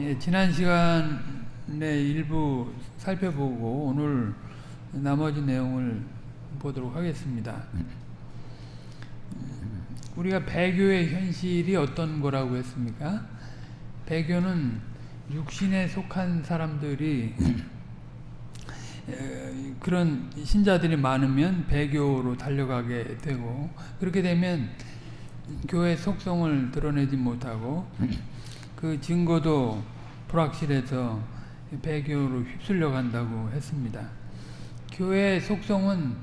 예, 지난 시간에 일부 살펴보고 오늘 나머지 내용을 보도록 하겠습니다. 우리가 배교의 현실이 어떤 거라고 했습니까? 배교는 육신에 속한 사람들이 그런 신자들이 많으면 배교로 달려가게 되고 그렇게 되면 교회 속성을 드러내지 못하고 그 증거도 불확실해서 배교로 휩쓸려 간다고 했습니다. 교회의 속성은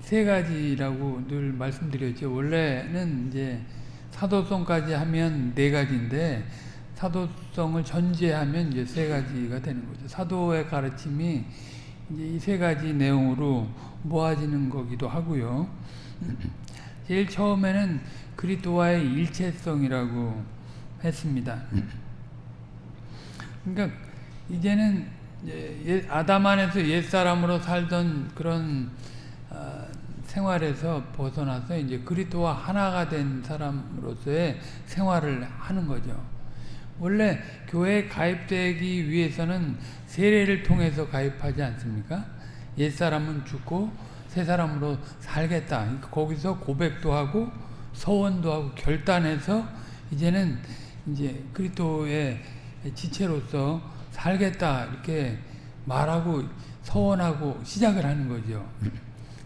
세 가지라고 늘 말씀드렸죠. 원래는 이제 사도성까지 하면 네 가지인데 사도성을 전제하면 이제 세 가지가 되는 거죠. 사도의 가르침이 이제 이 세 가지 내용으로 모아지는 거기도 하고요. 제일 처음에는 그리스도와의 일체성이라고 했습니다. 그러니까 이제는 아담 안에서 옛 사람으로 살던 그런 생활에서 벗어나서 이제 그리스도와 하나가 된 사람으로서의 생활을 하는 거죠. 원래 교회에 가입되기 위해서는 세례를 통해서 가입하지 않습니까? 옛 사람은 죽고 새 사람으로 살겠다. 거기서 고백도 하고 서원도 하고 결단해서 이제는 이제 그리스도의 지체로서 살겠다 이렇게 말하고 서원하고 시작을 하는 거죠.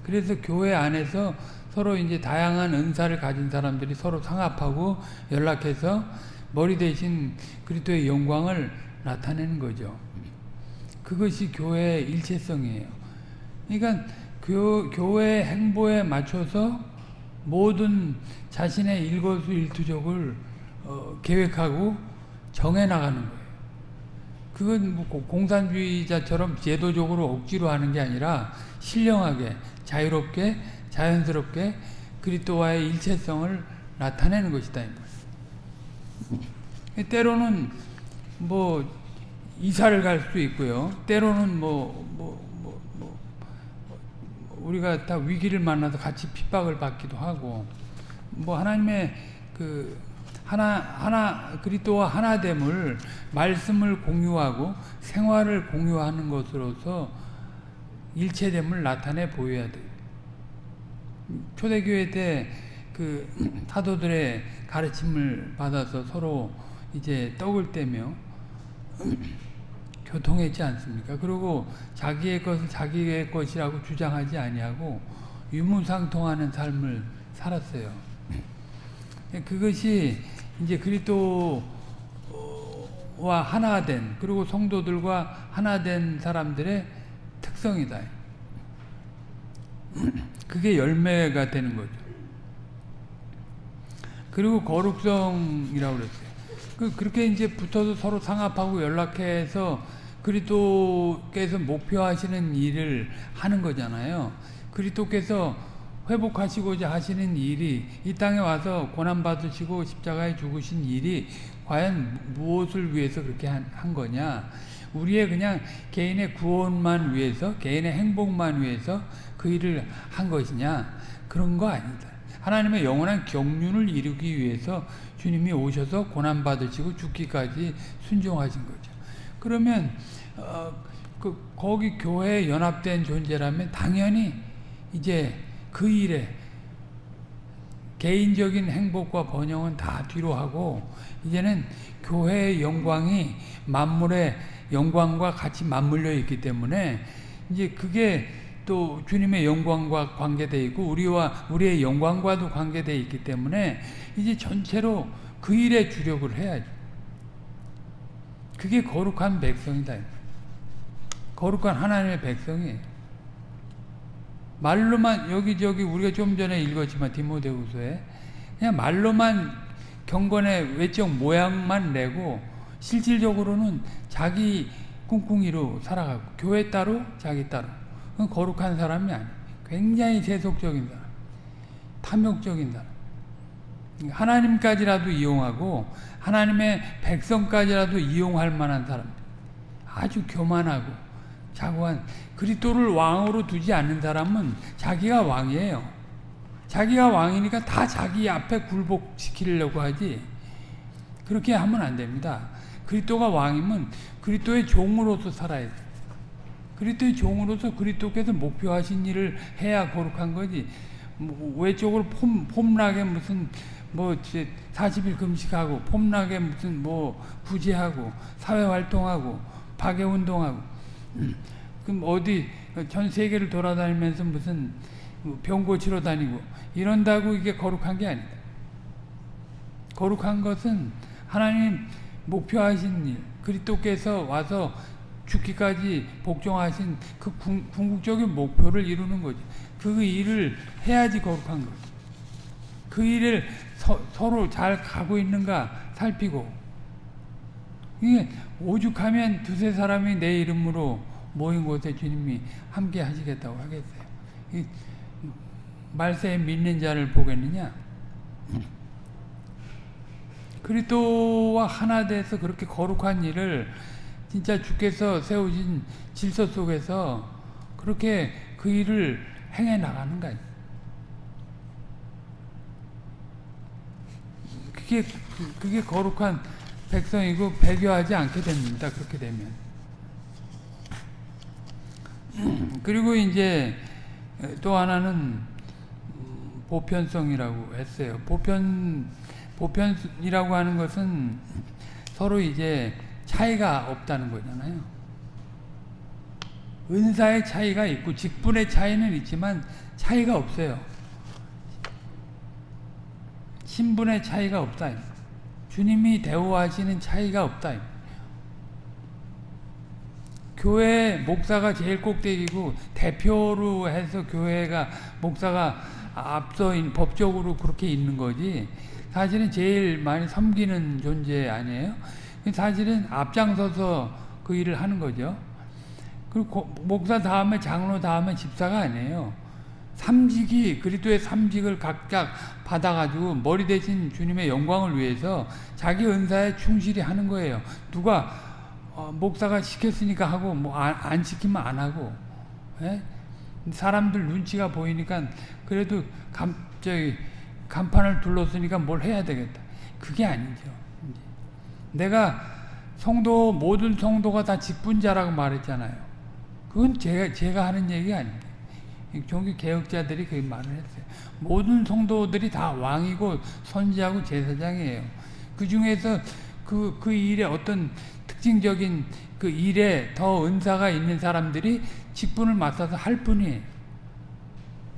그래서 교회 안에서 서로 이제 다양한 은사를 가진 사람들이 서로 상합하고 연락해서 머리 대신 그리스도의 영광을 나타내는 거죠. 그것이 교회의 일체성이에요. 그러니까 교, 교회 행보에 맞춰서 모든 자신의 일거수일투족을 어, 계획하고 정해 나가는 거예요. 그건 뭐 공산주의자처럼 제도적으로 억지로 하는 게 아니라 신령하게 자유롭게 자연스럽게 그리스도와의 일체성을 나타내는 것이다. 때로는 뭐 이사를 갈 수도 있고요. 때로는 뭐, 뭐, 뭐, 뭐, 우리가 다 위기를 만나서 같이 핍박을 받기도 하고, 뭐 하나님의 그 하나 하나 그리스도와 하나됨을 말씀을 공유하고 생활을 공유하는 것으로서 일체됨을 나타내 보여야 돼. 초대교회 때 그 사도들의 가르침을 받아서 서로 이제 떡을 떼며 교통했지 않습니까? 그리고 자기의 것을 자기의 것이라고 주장하지 아니하고 유무상통하는 삶을 살았어요. 그것이 이제 그리스도와 하나 된 그리고 성도들과 하나 된 사람들의 특성이다. 그게 열매가 되는 거죠. 그리고 거룩성이라고 그랬어요. 그, 그렇게 이제 붙어서 서로 상합하고 연락해서 그리스도께서 목표하시는 일을 하는 거잖아요. 그리스도께서 회복하시고자 하시는 일이 이 땅에 와서 고난받으시고 십자가에 죽으신 일이 과연 무엇을 위해서 그렇게 한, 한 거냐? 우리의 그냥 개인의 구원만 위해서 개인의 행복만 위해서 그 일을 한 것이냐? 그런 거 아니다. 하나님의 영원한 경륜을 이루기 위해서 주님이 오셔서 고난받으시고 죽기까지 순종하신 거죠. 그러면 어, 그 거기 교회에 연합된 존재라면 당연히 이제 그 일에 개인적인 행복과 번영은 다 뒤로 하고 이제는 교회의 영광이 만물의 영광과 같이 맞물려 있기 때문에 이제 그게 또 주님의 영광과 관계되어 있고 우리와 우리의 영광과도 관계되어 있기 때문에 이제 전체로 그 일에 주력을 해야죠. 그게 거룩한 백성이다. 거룩한 하나님의 백성이에요. 말로만 여기저기 우리가 좀 전에 읽었지만 디모데후서에 그냥 말로만 경건의 외적 모양만 내고 실질적으로는 자기 꿍꿍이로 살아가고 교회 따로 자기 따로. 거룩한 사람이 아니에요. 굉장히 세속적인 사람. 탐욕적인 사람. 하나님까지라도 이용하고 하나님의 백성까지라도 이용할 만한 사람. 아주 교만하고 자고한 그리스도를 왕으로 두지 않는 사람은 자기가 왕이에요. 자기가 왕이니까 다 자기 앞에 굴복시키려고 하지. 그렇게 하면 안 됩니다. 그리스도가 왕이면 그리스도의 종으로서 살아야 돼. 그리스도의 종으로서 그리스도께서 목표하신 일을 해야 거룩한 거지. 뭐 외적으로 폼, 폼나게 무슨 뭐 40일 금식하고 폼나게 무슨 뭐 구제하고 사회 활동하고 박애운동하고 그럼 어디 전 세계를 돌아다니면서 무슨 병 고치러 다니고 이런다고 이게 거룩한 게 아니다. 거룩한 것은 하나님 목표하신 일, 그리스도께서 와서 죽기까지 복종하신 그 궁, 궁극적인 목표를 이루는 거지. 그 일을 해야지 거룩한 거지. 그 일을 서, 서로 잘 가고 있는가 살피고 이게 오죽하면 두세 사람이 내 이름으로 모인 곳에 주님이 함께 하시겠다고 하겠어요. 이 말세에 믿는 자를 보겠느냐? 그리스도와 하나 돼서 그렇게 거룩한 일을 진짜 주께서 세우신 질서 속에서 그렇게 그 일을 행해 나가는 거예요. 그게 그게 거룩한 백성이고 배교하지 않게 됩니다. 그렇게 되면. 그리고 이제 또 하나는 보편성이라고 했어요. 보편 보편이라고 하는 것은 서로 이제 차이가 없다는 거잖아요. 은사의 차이가 있고 직분의 차이는 있지만 차이가 없어요. 신분의 차이가 없다. 주님이 대우하시는 차이가 없다. 교회 목사가 제일 꼭대기고 대표로 해서 교회가 목사가 앞서 법적으로 그렇게 있는 거지 사실은 제일 많이 섬기는 존재 아니에요? 사실은 앞장서서 그 일을 하는 거죠. 그리고 목사 다음에 장로 다음에 집사가 아니에요. 삼직이 그리스도의 삼직을 각각 받아가지고 머리 대신 주님의 영광을 위해서 자기 은사에 충실히 하는 거예요. 누가 어, 목사가 시켰으니까 하고 뭐안 안 시키면 안 하고 예? 사람들 눈치가 보이니까 그래도 감, 저기 간판을 둘렀으니까 뭘 해야 되겠다. 그게 아니죠. 내가 성도 모든 성도가 다 직분자라고 말했잖아요. 그건 제가 제가 하는 얘기 아닙니다. 종교 개혁자들이 그 말을 했어요. 모든 성도들이 다 왕이고 선지하고 제사장이에요. 그 중에서 그, 그 일에 어떤 특징적인 그 일에 더 은사가 있는 사람들이 직분을 맡아서 할 뿐이에요.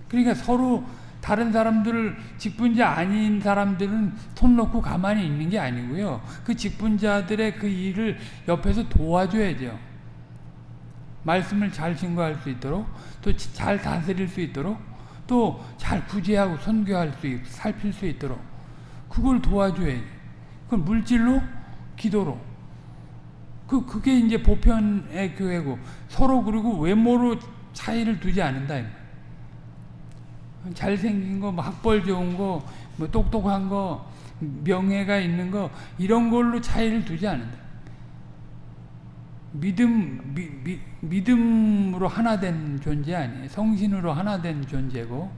그러니까 서로 다른 사람들을 직분자 아닌 사람들은 손 놓고 가만히 있는 게 아니고요. 그 직분자들의 그 일을 옆에서 도와줘야죠. 말씀을 잘 증거할 수 있도록 또 잘 다스릴 수 있도록 또 잘 구제하고 선교할 수 있고 살필 수 있도록 그걸 도와줘야지. 그건 물질로 기도로 그 그게 이제 보편의 교회고 서로 그리고 외모로 차이를 두지 않는다. 잘생긴 거, 뭐 학벌 좋은 거, 뭐 똑똑한 거, 명예가 있는 거 이런 걸로 차이를 두지 않는다. 믿음 미, 미, 믿음으로 하나 된 존재 아니에요. 성신으로 하나 된 존재고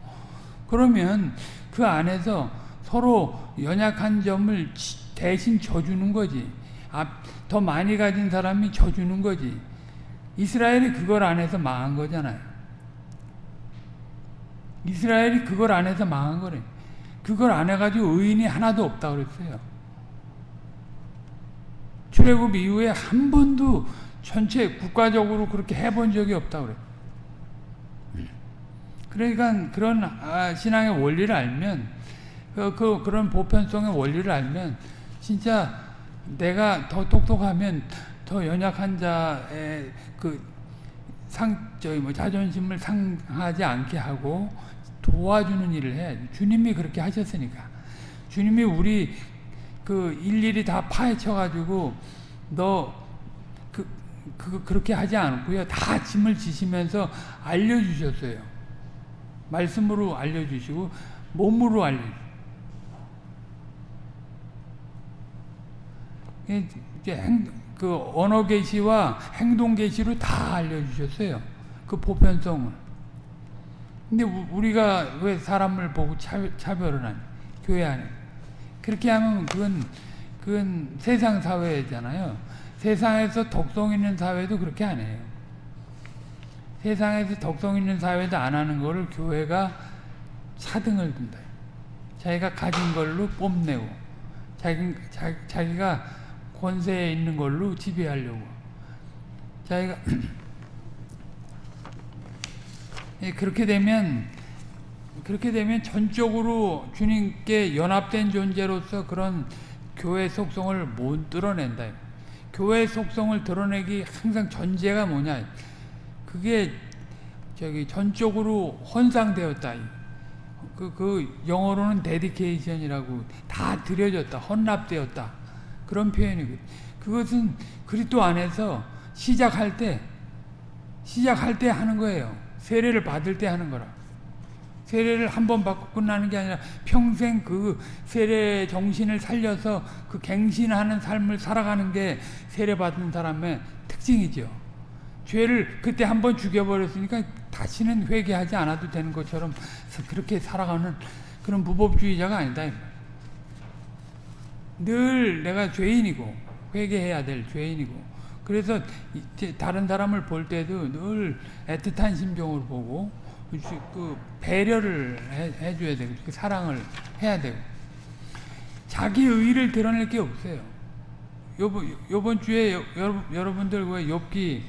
그러면 그 안에서 서로 연약한 점을 대신 져주는 거지. 더 많이 가진 사람이 져주는 거지. 이스라엘이 그걸 안 해서 망한 거잖아요. 이스라엘이 그걸 안 해서 망한 거래. 그걸 안 해가지고 의인이 하나도 없다 그랬어요. 출애굽 이후에 한 번도 전체 국가적으로 그렇게 해본 적이 없다 그래. 그러니까 그런 아, 신앙의 원리를 알면 그, 그 그런 보편성의 원리를 알면 진짜 내가 더 똑똑하면 더 연약한 자의 그 상 저기 뭐 자존심을 상하지 않게 하고 도와주는 일을 해야지. 주님이 그렇게 하셨으니까. 주님이 우리 그 일일이 다 파헤쳐가지고 너 그, 그, 그렇게 하지 않고요. 다 짐을 지시면서 알려주셨어요. 말씀으로 알려주시고, 몸으로 알려주시고. 이제 행, 그 언어 계시와 행동 계시로 다 알려주셨어요. 그 보편성을. 근데 우리가 왜 사람을 보고 차별을 하냐? 교회 안에. 그렇게 하면 그건 그건 세상 사회잖아요. 세상에서 덕성 있는 사회도 그렇게 안 해요. 세상에서 덕성 있는 사회도 안 하는 거를 교회가 차등을 둔다. 자기가 가진 걸로 뽐내고 자기, 자, 자기가 권세에 있는 걸로 지배하려고 자기가 예, 그렇게 되면 그렇게 되면 전적으로 주님께 연합된 존재로서 그런 교회 속성을 못 드러낸다. 교회 속성을 드러내기 항상 전제가 뭐냐? 그게 저기 전적으로 헌상되었다. 그, 그 영어로는 데디케이션이라고 다 드려졌다. 헌납되었다. 그런 표현이고 그것은 그리스도 안에서 시작할 때 시작할 때 하는 거예요. 세례를 받을 때 하는 거라. 세례를 한 번 받고 끝나는 게 아니라 평생 그 세례 정신을 살려서 그 갱신하는 삶을 살아가는 게 세례 받은 사람의 특징이죠. 죄를 그때 한 번 죽여버렸으니까 다시는 회개하지 않아도 되는 것처럼 그렇게 살아가는 그런 무법주의자가 아니다. 늘 내가 죄인이고 회개해야 될 죄인이고 그래서 다른 사람을 볼 때도 늘 애틋한 심정으로 보고 그 배려를 해, 줘야 되고 그 사랑을 해야 되고 자기 의의를 드러낼 게 없어요. 요번 요번 주에 여, 여러분들 왜 욥기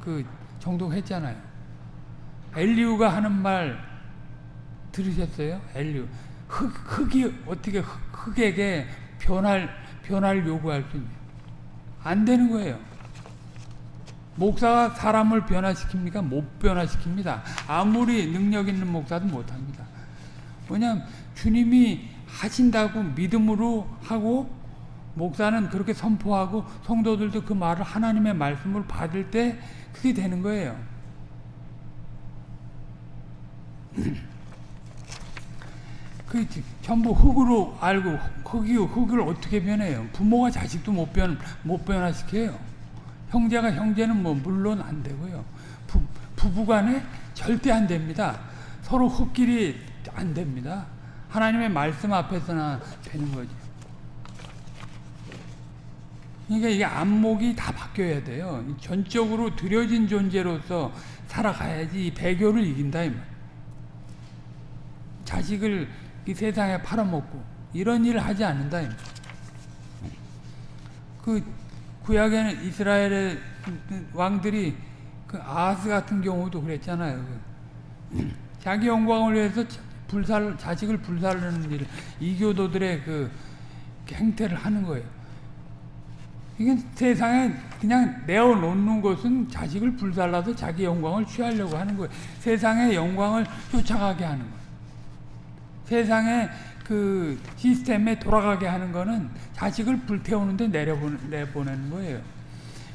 그 정독했잖아요. 엘리우가 하는 말 들으셨어요? 엘리우 흙 흙이 어떻게 흙, 흙에게 변할 변할 요구할 수 있냐? 안 되는 거예요. 목사가 사람을 변화시킵니까? 못 변화시킵니다. 아무리 능력 있는 목사도 못합니다. 왜냐하면 주님이 하신다고 믿음으로 하고 목사는 그렇게 선포하고 성도들도 그 말을 하나님의 말씀을 받을 때 그게 되는 거예요. 그 전부 흙으로 알고 흙이 흙을 어떻게 변해요? 부모가 자식도 못 변 못 변화시켜요. 형제가 형제는 뭐 물론 안 되고요. 부, 부부간에 절대 안 됩니다. 서로 흙길이 안 됩니다. 하나님의 말씀 앞에서나 되는 거죠. 그러니까 이게 안목이 다 바뀌어야 돼요. 전적으로 들여진 존재로서 살아가야지 배교를 이긴다. 자식을 이 세상에 팔아먹고 이런 일을 하지 않는다. 그 구약에는 이스라엘의 왕들이 그 아하스 같은 경우도 그랬잖아요. 그 자기 영광을 위해서 불살 자식을 불살르는 일, 이교도들의 그 행태를 하는 거예요. 이게 세상에 그냥 내어놓는 것은 자식을 불살라서 자기 영광을 취하려고 하는 거예요. 세상의 영광을 쫓아가게 하는 거예요. 세상에 그 시스템에 돌아가게 하는 거는 자식을 불태우는데 내려보내는 거예요.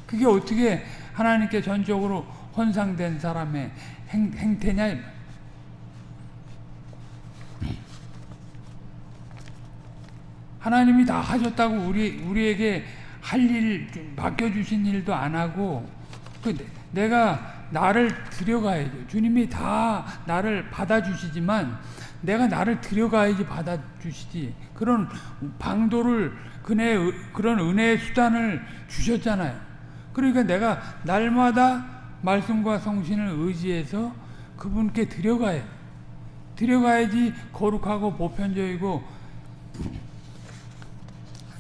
그게 어떻게 하나님께 전적으로 헌상된 사람의 행, 행태냐? 하나님이 다 하셨다고 우리 우리에게 할 일 맡겨주신 일도 안 하고 그 내가 나를 들여가야죠. 주님이 다 나를 받아주시지만 내가 나를 들여가야지 받아주시지. 그런 방도를, 그네, 그런 은혜의 수단을 주셨잖아요. 그러니까 내가 날마다 말씀과 성신을 의지해서 그분께 들여가야 들여가야지 거룩하고 보편적이고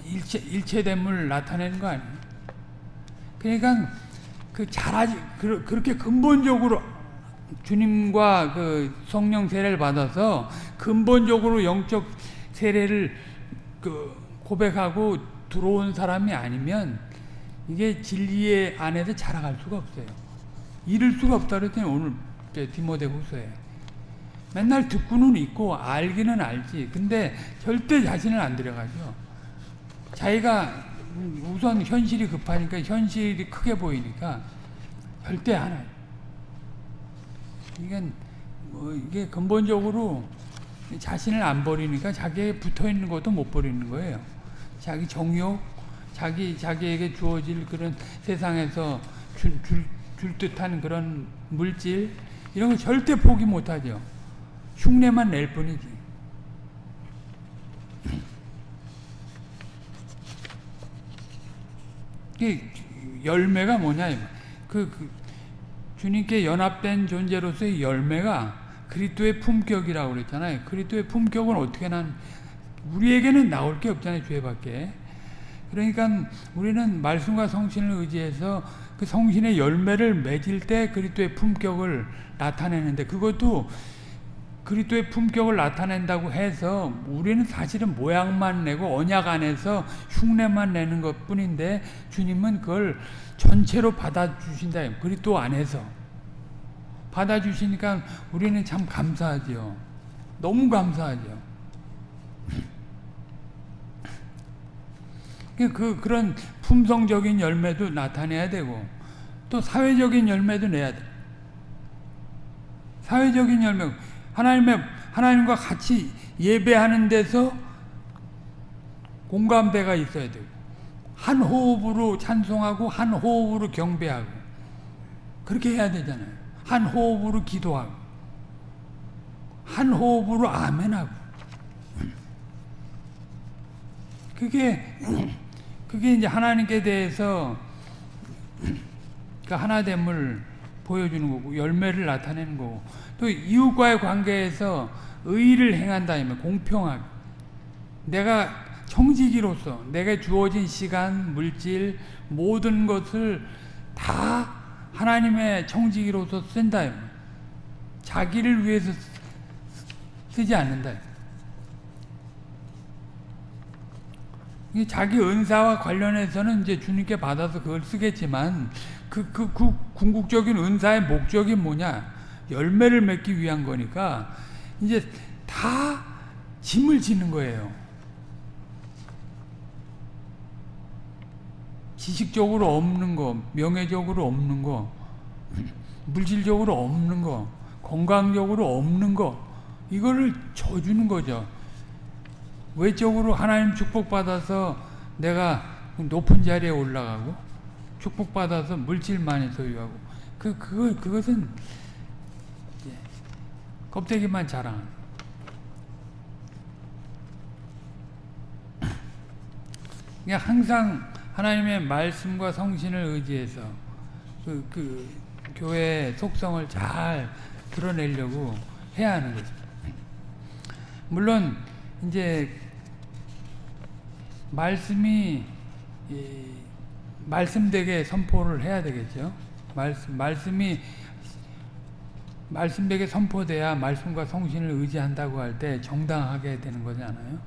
일체, 일체됨을 나타내는 거 아니에요. 그러니까 그 잘하지, 그렇게 근본적으로 주님과 그 성령 세례를 받아서 근본적으로 영적 세례를 그 고백하고 들어온 사람이 아니면 이게 진리의 안에서 자라갈 수가 없어요. 이룰 수가 없다 그랬더니 오늘 디모데후서에 맨날 듣고는 있고 알기는 알지. 근데 절대 자신을 안 들여가죠. 자기가 우선 현실이 급하니까 현실이 크게 보이니까 절대 안 이게 뭐 이게 근본적으로 자신을 안 버리니까 자기에 붙어 있는 것도 못 버리는 거예요. 자기 정욕, 자기 자기에게 주어질 그런 세상에서 줄, 줄, 줄 듯한 그런 물질 이런 거 절대 포기 못 하죠. 흉내만 낼 뿐이지. 그 열매가 뭐냐 그, 그 주님께 연합된 존재로서의 열매가 그리스도의 품격이라고 그랬잖아요. 그리스도의 품격은 어떻게 난 우리에게는 나올 게 없잖아요. 죄밖에. 그러니까 우리는 말씀과 성신을 의지해서 그 성신의 열매를 맺을 때 그리스도의 품격을 나타내는데 그것도 그리스도의 품격을 나타낸다고 해서 우리는 사실은 모양만 내고 언약 안에서 흉내만 내는 것뿐인데 주님은 그걸 전체로 받아주신다. 그리스도 안에서 받아주시니까 우리는 참 감사하죠. 너무 감사하죠. 그 그런 품성적인 열매도 나타내야 되고 또 사회적인 열매도 내야 돼. 사회적인 열매 하나님의 하나님과 같이 예배하는 데서 공감대가 있어야 되고 한 호흡으로 찬송하고 한 호흡으로 경배하고 그렇게 해야 되잖아요. 한 호흡으로 기도하고 한 호흡으로 아멘하고. 그게 그게 이제 하나님께 대해서 그 하나됨을 보여주는 거고 열매를 나타내는 거고 또 이웃과의 관계에서 의를 행한다 면 공평하게. 내가 청지기로서 내가 주어진 시간, 물질 모든 것을 다 하나님의 청지기로서 쓴다 자기를 위해서 쓰지 않는다 자기 은사와 관련해서는 이제 주님께 받아서 그걸 쓰겠지만 그, 그, 그 궁극적인 은사의 목적이 뭐냐? 열매를 맺기 위한 거니까 이제 다 짐을 지는 거예요. 지식적으로 없는 거, 명예적으로 없는 거, 물질적으로 없는 거, 건강적으로 없는 거, 이거를 줘주는 거죠. 외적으로 하나님 축복받아서 내가 높은 자리에 올라가고 축복받아서 물질 많이 소유하고 그, 그거, 그것은 껍데기만 자랑 그냥 항상 하나님의 말씀과 성신을 의지해서 그, 그 교회의 속성을 잘 드러내려고 해야 하는 거죠. 물론 이제 말씀이 말씀되게 선포를 해야 되겠죠. 말씀 말씀이 말씀되게 선포돼야 말씀과 성신을 의지한다고 할 때 정당하게 되는 거잖아요.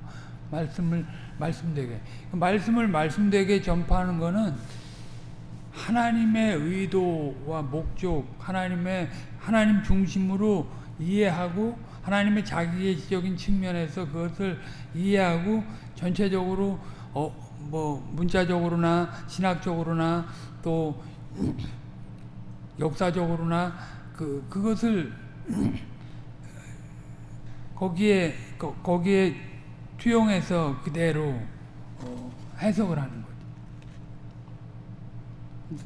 말씀을 말씀되게. 말씀을 말씀되게 전파하는 것은 하나님의 의도와 목적, 하나님의 하나님 중심으로 이해하고 하나님의 자기계시적인 측면에서 그것을 이해하고 전체적으로 어, 뭐 문자적으로나 신학적으로나 또 역사적으로나 그 그것을 거기에 거, 거기에 투영해서 그대로 어, 해석을 하는 거죠.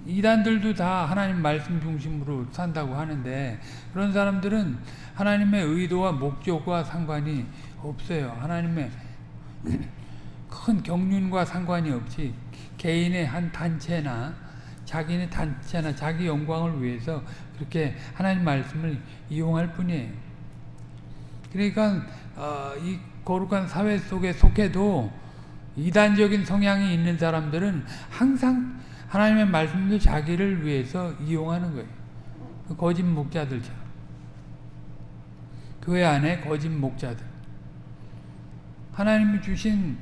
이단들도 다 하나님 말씀 중심으로 산다고 하는데 그런 사람들은 하나님의 의도와 목적과 상관이 없어요. 하나님의 큰 경륜과 상관이 없이 개인의 한 단체나 자기네 단체나 자기 영광을 위해서 그렇게 하나님 말씀을 이용할 뿐이에요. 그러니까 어, 이 거룩한 사회 속에 속해도 이단적인 성향이 있는 사람들은 항상 하나님의 말씀을 자기를 위해서 이용하는 거예요. 그 거짓 목자들처럼. 교회 안에 거짓 목자들. 하나님이 주신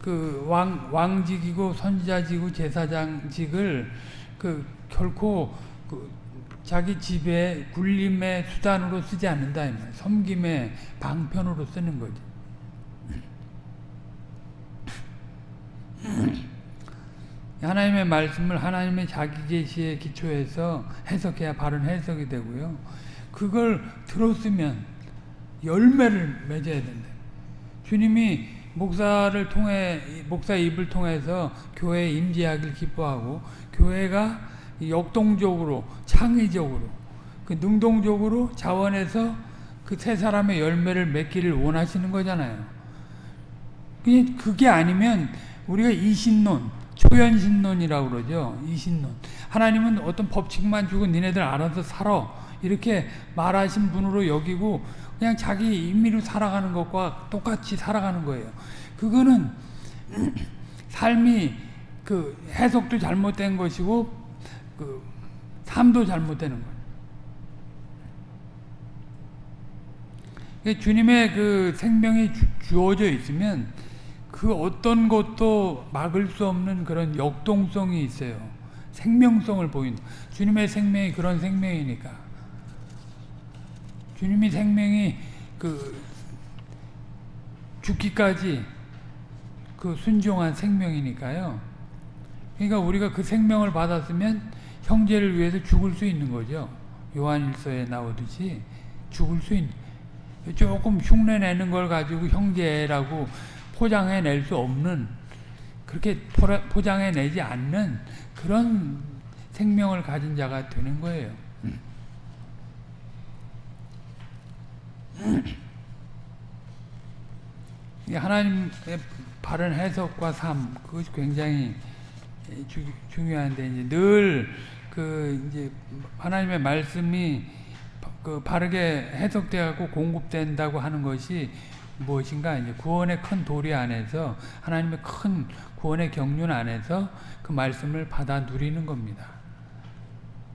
그 왕, 왕직이고 선지자직이고 제사장직을 그 결코 그 자기 집에 굴림의 수단으로 쓰지 않는다. 섬김의 방편으로 쓰는 거지. 하나님의 말씀을 하나님의 자기 계시에 기초해서 해석해야 바른 해석이 되고요. 그걸 들었으면 열매를 맺어야 된다. 주님이 목사를 통해 목사 입을 통해서 교회에 임재하길 기뻐하고 교회가 역동적으로 창의적으로 그 능동적으로 자원해서 그 세 사람의 열매를 맺기를 원하시는 거잖아요. 그게 아니면 우리가 이신론 초연신론이라고 그러죠. 이 신론. 하나님은 어떤 법칙만 주고 니네들 알아서 살아. 이렇게 말하신 분으로 여기고 그냥 자기 임의로 살아가는 것과 똑같이 살아가는 거예요. 그거는 삶이 그 해석도 잘못된 것이고 그 삶도 잘못되는 거예요. 주님의 그 생명이 주 어져 있으면 그 어떤 것도 막을 수 없는 그런 역동성이 있어요. 생명성을 보인 주님의 생명이 그런 생명이니까. 주님이 생명이 그 죽기까지 그 순종한 생명이니까요. 그러니까 우리가 그 생명을 받았으면 형제를 위해서 죽을 수 있는 거죠. 요한일서에 나오듯이 죽을 수 있는 조금 흉내 내는 걸 가지고 형제라고 포장해 낼 수 없는 그렇게 포장해 내지 않는 그런 생명을 가진 자가 되는 거예요. 하나님의 바른 해석과 삶 그것이 굉장히 주, 중요한데 이제 늘 그 이제 하나님의 말씀이 그 바르게 해석되고 공급된다고 하는 것이 무엇인가 이제 구원의 큰 도리 안에서 하나님의 큰 구원의 경륜 안에서 그 말씀을 받아 누리는 겁니다.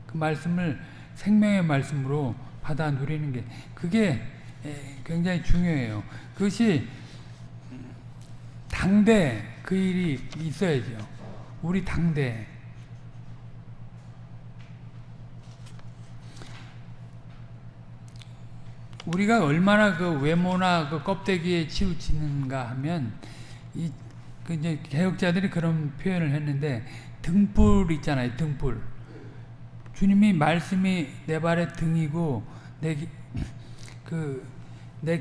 그 말씀을 생명의 말씀으로 받아 누리는 게 그게 굉장히 중요해요. 그것이 당대 그 일이 있어야죠. 우리 당대 우리가 얼마나 그 외모나 그 껍데기에 치우치는가 하면 이그 이제 개혁자들이 그런 표현을 했는데 등불 있잖아요, 등불. 주님이 말씀이 내 발의 등이고 내그내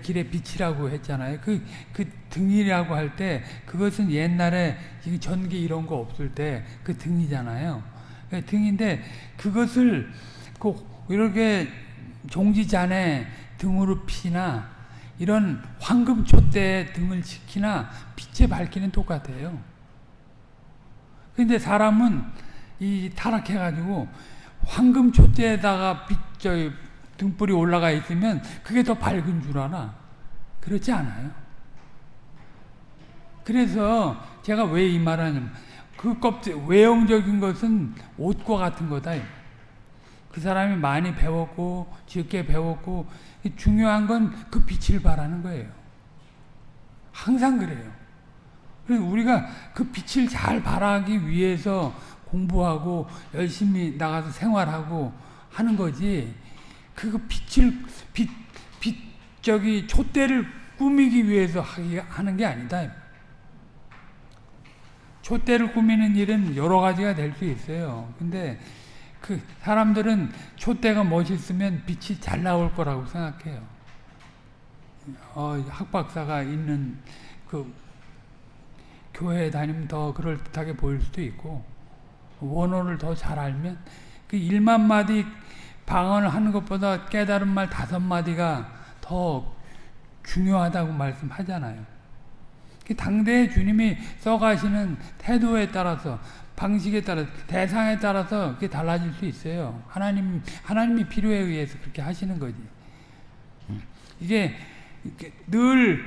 길의 빛이라고 했잖아요. 그, 그 등이라고 할 때 그것은 옛날에 전기 이런 거 없을 때 그 등이잖아요. 그 등인데 그것을 꼭 이렇게 종지잔에 등으로 피나 이런 황금 촛대에 등을 지키나 빛에 밝기는 똑같아요. 근데 사람은 이 타락해가지고 황금 촛대에다가 빛, 저 등불이 올라가 있으면 그게 더 밝은 줄 아나? 그렇지 않아요. 그래서 제가 왜 이 말하냐면 그 껍질, 외형적인 것은 옷과 같은 거다. 그 사람이 많이 배웠고, 적게 배웠고, 중요한 건 그 빛을 바라는 거예요. 항상 그래요. 그래서 우리가 그 빛을 잘 발하기 위해서 공부하고 열심히 나가서 생활하고 하는 거지. 그 빛을 빛, 빛 저기 촛대를 꾸미기 위해서 하는 게 아니다. 촛대를 꾸미는 일은 여러 가지가 될 수 있어요. 근데 그 사람들은 촛대가 멋있으면 빛이 잘 나올 거라고 생각해요. 어, 학박사가 있는 그 교회에 다니면 더 그럴듯하게 보일 수도 있고 원어를 더 잘 알면 그 1만 마디 방언을 하는 것보다 깨달은 말 다섯 마디가 더 중요하다고 말씀하잖아요. 그 당대의 주님이 써가시는 태도에 따라서 방식에 따라 대상에 따라서 그게 달라질 수 있어요. 하나님 하나님이 필요에 의해서 그렇게 하시는 거지. 이게 늘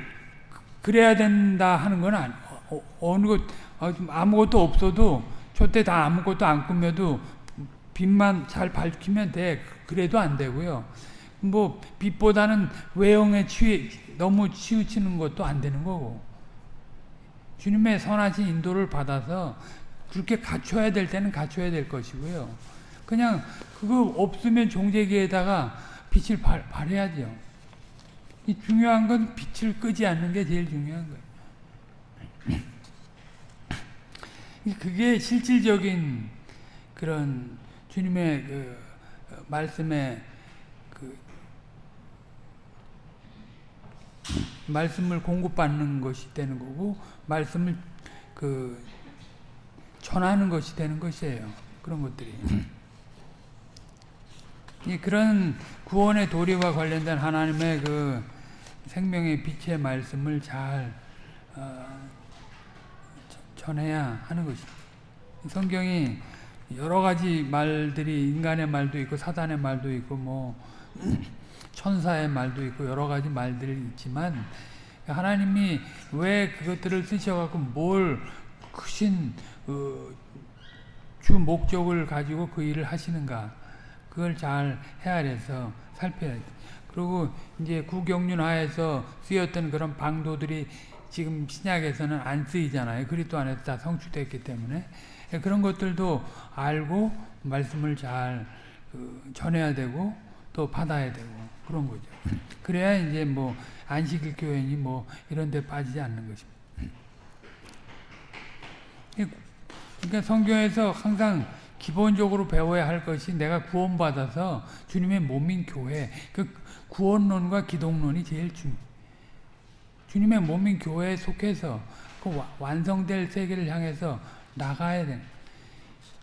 그래야 된다 하는 건 아니. 어, 어느 것 어, 아무것도 없어도 저때 다 아무것도 안 꾸며도 빛만 잘 밝히면 돼. 그래도 안 되고요. 뭐 빛보다는 외형에 취 너무 치우치는 것도 안 되는 거고. 주님의 선하신 인도를 받아서 그렇게 갖춰야 될 때는 갖춰야 될 것이고요. 그냥 그거 없으면 종재기에다가 빛을 발, 발해야죠. 이 중요한 건 빛을 끄지 않는 게 제일 중요한 거예요. 그게 실질적인 그런 주님의 그 말씀에 그 말씀을 공급받는 것이 되는 거고 말씀을 그 전하는 것이 되는 것이에요. 그런 것들이. 그런 구원의 도리와 관련된 하나님의 그 생명의 빛의 말씀을 잘 어, 전해야 하는 것입니다. 성경이 여러 가지 말들이 인간의 말도 있고 사단의 말도 있고 뭐 천사의 말도 있고 여러 가지 말들이 있지만 하나님이 왜 그것들을 쓰셔갖고 뭘 크신 어, 주 목적을 가지고 그 일을 하시는가 그걸 잘 헤아려서 살펴야 돼. 그리고 이제 구경륜 하에서 쓰였던 그런 방도들이 지금 신약에서는 안 쓰이잖아요. 그리스도 안에서 다 성취됐기 때문에 그런 것들도 알고 말씀을 잘 그, 전해야 되고 또 받아야 되고 그런 거죠. 그래야 이제 뭐 안식일 교회니 뭐 이런 데 빠지지 않는 것입니다. 그러니까 성경에서 항상 기본적으로 배워야 할 것이 내가 구원받아서 주님의 몸인 교회 그 구원론과 기독론이 제일 중요 주님의 몸인 교회에 속해서 그 완성될 세계를 향해서 나가야 돼.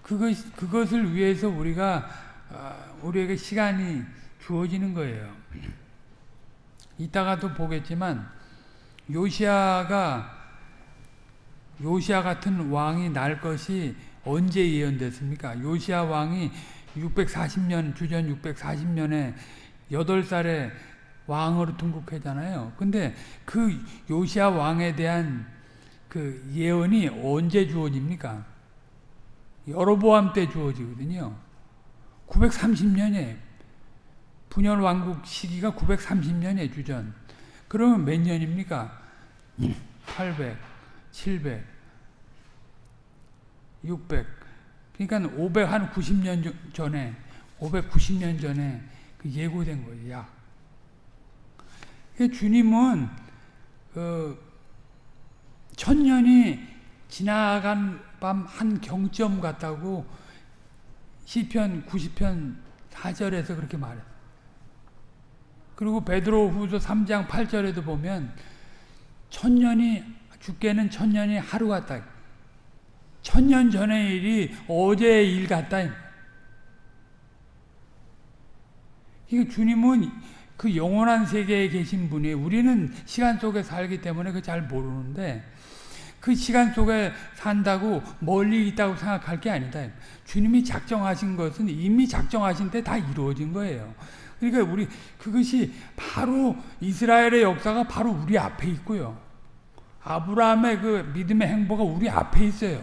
그것 그것을 위해서 우리가 어, 우리에게 시간이 주어지는 거예요. 이따가도 보겠지만 요시아가 요시아 같은 왕이 날 것이 언제 예언됐습니까? 요시아 왕이 640년 주전 640년에 8살에 왕으로 등극했잖아요. 근데 그 요시아 왕에 대한 그 예언이 언제 주어집니까? 여로보암 때 주어지거든요. 930년에 분열 왕국 시기가 930년에 주전. 그러면 몇 년입니까? 800, 700, 600. 그러니까 500, 한 90년 전에, 590년 전에 그 예고된 거예요, 약. 주님은, 그, 천년이 지나간 밤 한 경점 같다고 시편 90편 4절에서 그렇게 말해요. 그리고 베드로 후서 3장 8절에도 보면 천년이 죽게는 천년이 하루 같다. 천년 전의 일이 어제의 일 같다. 이거 주님은 그 영원한 세계에 계신 분이 우리는 시간 속에 살기 때문에 그 잘 모르는데 그 시간 속에 산다고 멀리 있다고 생각할 게 아니다. 주님이 작정하신 것은 이미 작정하신 때 다 이루어진 거예요. 그러니까 우리 그것이 바로 이스라엘의 역사가 바로 우리 앞에 있고요. 아브라함의 그 믿음의 행보가 우리 앞에 있어요.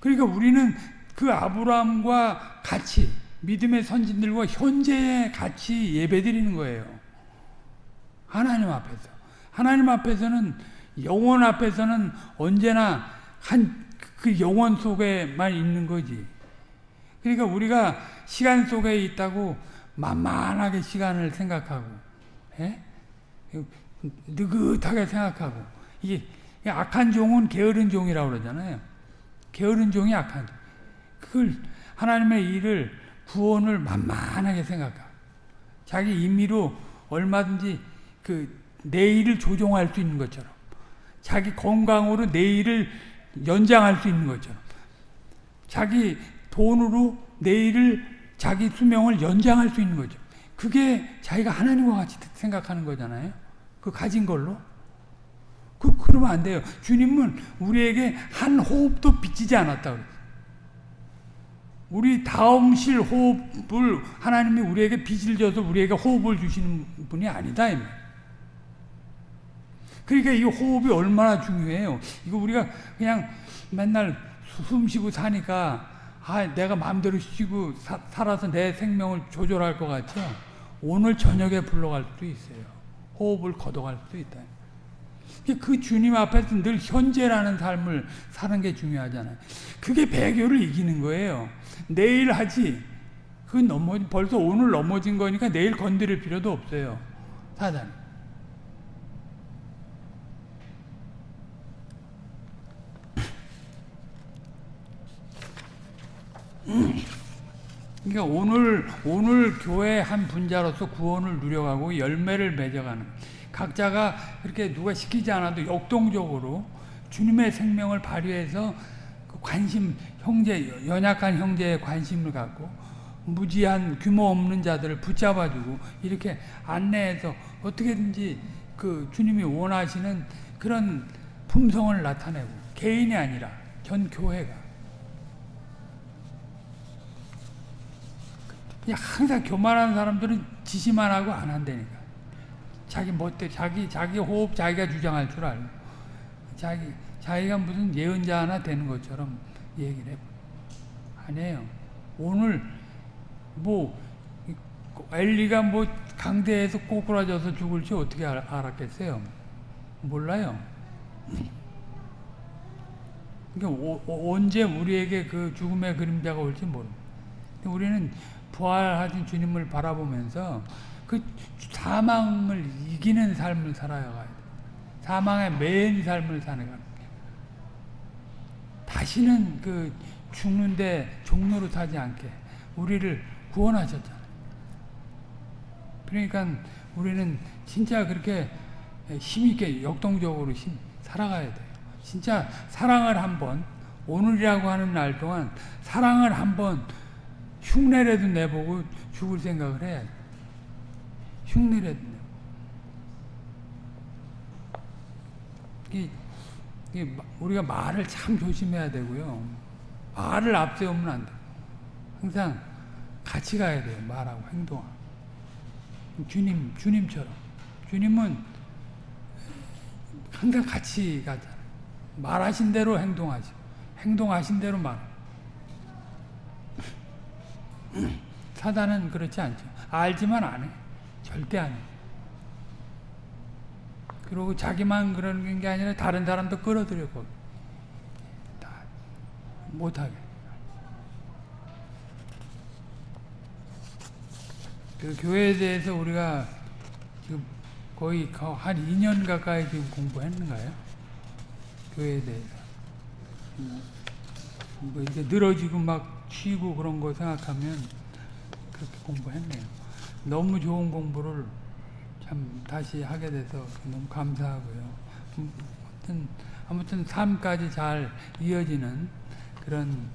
그러니까 우리는 그 아브라함과 같이 믿음의 선진들과 현재에 같이 예배드리는 거예요. 하나님 앞에서. 하나님 앞에서는 영원 앞에서는 언제나 한 그 영원 속에만 있는 거지. 그러니까 우리가 시간 속에 있다고 만만하게 시간을 생각하고, 예? 느긋하게 생각하고, 이게 악한 종은 게으른 종이라고 그러잖아요. 게으른 종이 악한 종. 그걸 하나님의 일을 구원을 만만하게 생각하고, 자기 임의로 얼마든지 그 내 일을 조종할 수 있는 것처럼, 자기 건강으로 내 일을 연장할 수 있는 것처럼, 자기 돈으로 내 일을 자기 수명을 연장할 수 있는 거죠. 그게 자기가 하나님과 같이 생각하는 거잖아요. 그 가진 걸로. 그, 그러면 안 돼요. 주님은 우리에게 한 호흡도 비치지 않았다. 우리 다음 실 호흡을 하나님이 우리에게 빚을 져서 우리에게 호흡을 주시는 분이 아니다. 그러니까 이 호흡이 얼마나 중요해요. 이거 우리가 그냥 맨날 숨 쉬고 사니까 아, 내가 마음대로 쉬고 사, 살아서 내 생명을 조절할 것 같죠? 오늘 저녁에 불러갈 수도 있어요. 호흡을 걷어갈 수도 있다. 그 주님 앞에서 늘 현재라는 삶을 사는 게 중요하잖아요. 그게 배교를 이기는 거예요. 내일 하지. 그 넘어 벌써 오늘 넘어진 거니까 내일 건드릴 필요도 없어요. 사단. 그러니까 오늘 오늘 교회 한 분자로서 구원을 누려가고 열매를 맺어가는 각자가 그렇게 누가 시키지 않아도 역동적으로 주님의 생명을 발휘해서 그 관심 형제 연약한 형제에 관심을 갖고 무지한 규모 없는 자들을 붙잡아주고 이렇게 안내해서 어떻게든지 그 주님이 원하시는 그런 품성을 나타내고 개인이 아니라 전 교회가. 그냥 항상 교만한 사람들은 지시만 하고 안 한다니까. 자기 멋대 자기 자기 호흡 자기가 주장할 줄 알고 자기 자기가 무슨 예언자 하나 되는 것처럼 얘기를 해. 아니에요. 오늘 뭐 엘리가 뭐 강대에서 꼬꾸라져서 죽을지 어떻게 알, 알았겠어요? 몰라요. 그러니까 오- 오- 언제 우리에게 그 죽음의 그림자가 올지 모릅니다. 우리는 부활하신 주님을 바라보면서 그 사망을 이기는 삶을 살아가야 돼. 사망에 매인 삶을 사는 거야. 다시는 그 죽는데 종로로 타지 않게 우리를 구원하셨잖아요. 그러니까 우리는 진짜 그렇게 힘있게 역동적으로 힘- 살아가야 돼요. 진짜 사랑을 한번 오늘이라고 하는 날 동안 사랑을 한번 흉내라도 내보고 죽을 생각을 해야 돼. 흉내라도 마- 우리가 말을 참 조심해야 되고요. 말을 앞세우면 안 돼. 항상 같이 가야 돼요. 말하고 행동하고. 주님, 주님처럼. 주님은 항상 같이 가잖아요. 말하신 대로 행동하죠. 행동하신 대로 말. 사단은 그렇지 않죠. 알지만 안 해. 절대 안 해. 그리고 자기만 그러는 게 아니라 다른 사람도 끌어들여 거기. 다 못하게. 그 교회에 대해서 우리가 지금 거의 거- 한 2년 가까이 지금 공부했는가요? 교회에 대해서. 음, 뭐 이제 늘어지고 막 쉬고 그런 거 생각하면 그렇게 공부했네요. 너무 좋은 공부를 참 다시 하게 돼서 너무 감사하고요. 음, 아무튼, 아무튼 삶까지 잘 이어지는 그런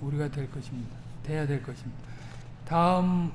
우리가 될 것입니다. 돼야 될 것입니다. 다음